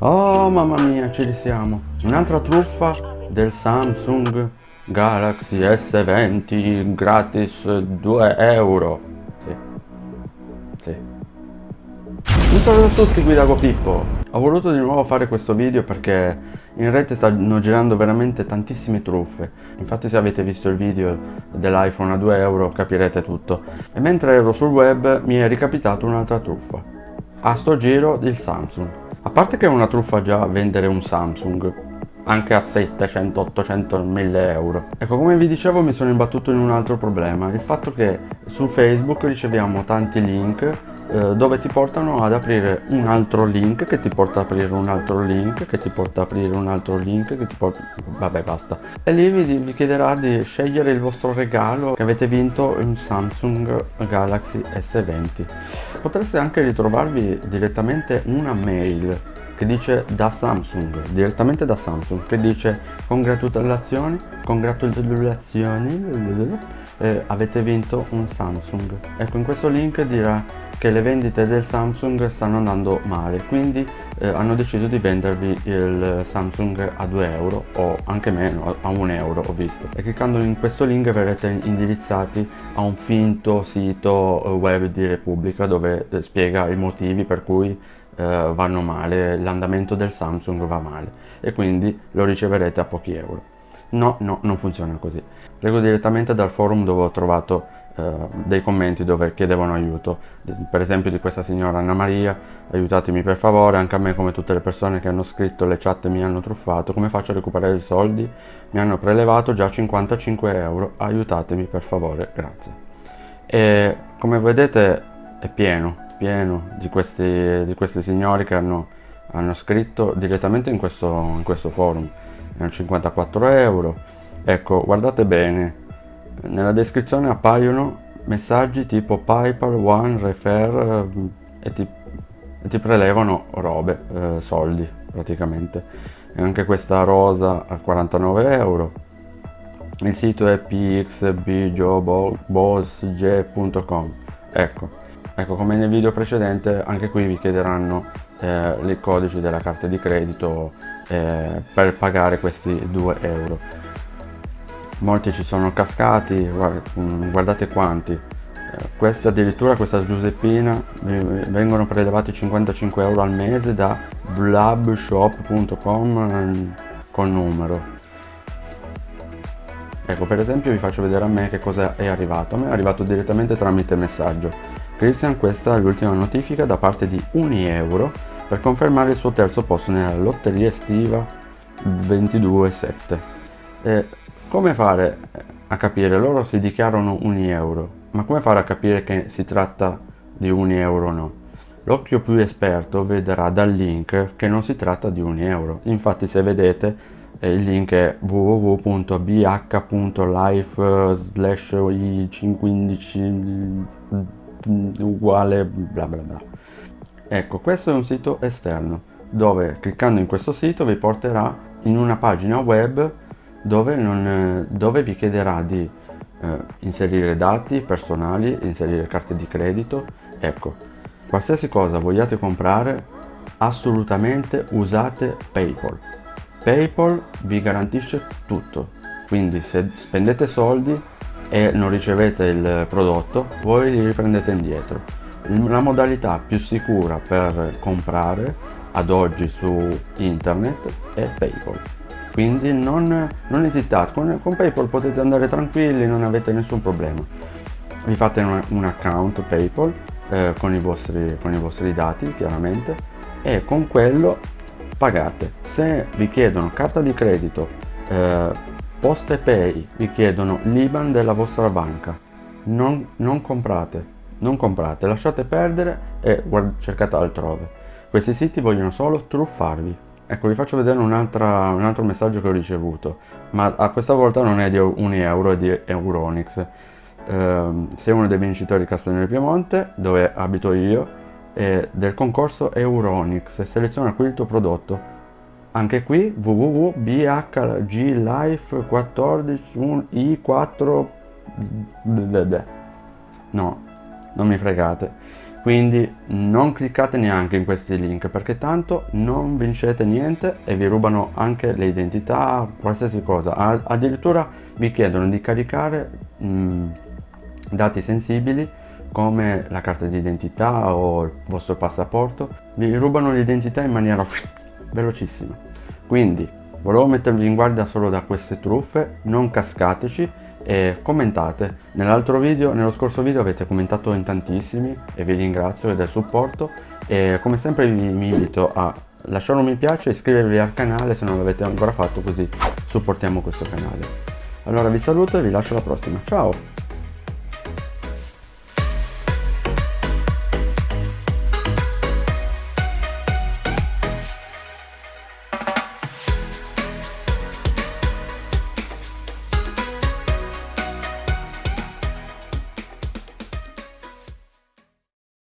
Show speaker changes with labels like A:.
A: Oh mamma mia, ci risiamo. Un'altra truffa del Samsung Galaxy S20 gratis 2 euro. Sì. Sì. Saluto a tutti, guida Pippo. Ho voluto di nuovo fare questo video perché in rete stanno girando veramente tantissime truffe. Infatti se avete visto il video dell'iPhone a 2 euro capirete tutto. E mentre ero sul web mi è ricapitato un'altra truffa. A sto giro il Samsung. A parte che è una truffa già vendere un Samsung, anche a 700, 800, 1000 euro. Ecco, come vi dicevo mi sono imbattuto in un altro problema, il fatto che su Facebook riceviamo tanti link dove ti portano ad aprire un altro link che ti porta ad aprire un altro link che ti porta ad aprire un altro link che ti porta vabbè basta. E lì vi, vi chiederà di scegliere il vostro regalo che avete vinto un Samsung Galaxy S20 potreste anche ritrovarvi direttamente una mail che dice da Samsung, direttamente da Samsung, che dice congratulazioni, congratulazioni, eh, avete vinto un Samsung. Ecco, in questo link dirà che le vendite del Samsung stanno andando male quindi eh, hanno deciso di vendervi il Samsung a 2 euro o anche meno a 1 euro ho visto e cliccando in questo link verrete indirizzati a un finto sito eh, web di Repubblica dove eh, spiega i motivi per cui eh, vanno male l'andamento del Samsung va male e quindi lo riceverete a pochi euro. No no non funziona così. Prego direttamente dal forum dove ho trovato eh, dei commenti dove chiedevano aiuto. Per esempio di questa signora Anna Maria aiutatemi per favore anche a me come tutte le persone che hanno scritto le chat mi hanno truffato. Come faccio a recuperare i soldi? Mi hanno prelevato già 55 euro. Aiutatemi per favore grazie. E come vedete è pieno pieno di questi, di questi signori che hanno, hanno scritto direttamente in questo, in questo forum 54 euro ecco guardate bene nella descrizione appaiono messaggi tipo PayPal, One, Refer eh, e ti, e ti prelevano robe, eh, soldi praticamente. E anche questa rosa a 49 euro. Il sito è pxbjobossg.com Ecco, ecco come nel video precedente anche qui vi chiederanno eh, i codici della carta di credito eh, per pagare questi 2 euro. Molti ci sono cascati mm, guardate quanti. Eh, questa addirittura questa Giuseppina vengono prelevati 55 euro al mese da blabshop.com mm, con numero. Ecco per esempio vi faccio vedere a me che cosa è arrivato. A me è arrivato direttamente tramite messaggio Christian questa è l'ultima notifica da parte di Unieuro per confermare il suo terzo posto nella lotteria estiva 22.7 e come fare a capire? Loro si dichiarano un euro, ma come fare a capire che si tratta di un euro o no? L'occhio più esperto vedrà dal link che non si tratta di un euro. Infatti se vedete eh, il link è www.bh.life slash i15 uguale bla bla bla. Ecco, questo è un sito esterno dove cliccando in questo sito vi porterà in una pagina web dove, non, dove vi chiederà di eh, inserire dati personali, inserire carte di credito, ecco, qualsiasi cosa vogliate comprare, assolutamente usate Paypal. Paypal vi garantisce tutto, quindi se spendete soldi e non ricevete il prodotto, voi li riprendete indietro. La modalità più sicura per comprare ad oggi su internet è Paypal quindi non, non esitate, con, con, Paypal potete andare tranquilli, non avete nessun problema. Vi fate un, un account Paypal eh, con, i vostri, con i vostri dati chiaramente e con quello pagate. Se vi chiedono carta di credito, eh, poste pay, vi chiedono l'IBAN della vostra banca, non, non comprate, non comprate, lasciate perdere e cercate altrove. Questi siti vogliono solo truffarvi. Ecco, vi faccio vedere un, altro messaggio che ho ricevuto, ma a questa volta non è di un euro, è di Euronix. Eh, sei uno dei vincitori di Castellano Piemonte, dove abito io, e del concorso Euronix seleziona qui il tuo prodotto. Anche qui www.bhglife14i4 no, non mi fregate quindi non cliccate neanche in questi link perché tanto non vincete niente e vi rubano anche le identità, qualsiasi cosa. Addirittura vi chiedono di caricare mh, dati sensibili come la carta d'identità o il vostro passaporto. Vi rubano l'identità in maniera velocissima. Quindi volevo mettervi in guardia solo da queste truffe, non cascateci e commentate. Nell'altro video, nello scorso video avete commentato in tantissimi e vi ringrazio del supporto e come sempre vi, vi invito a lasciare un mi piace e iscrivervi al canale se non l'avete ancora fatto così supportiamo questo canale. Allora vi saluto e vi lascio alla prossima. Ciao!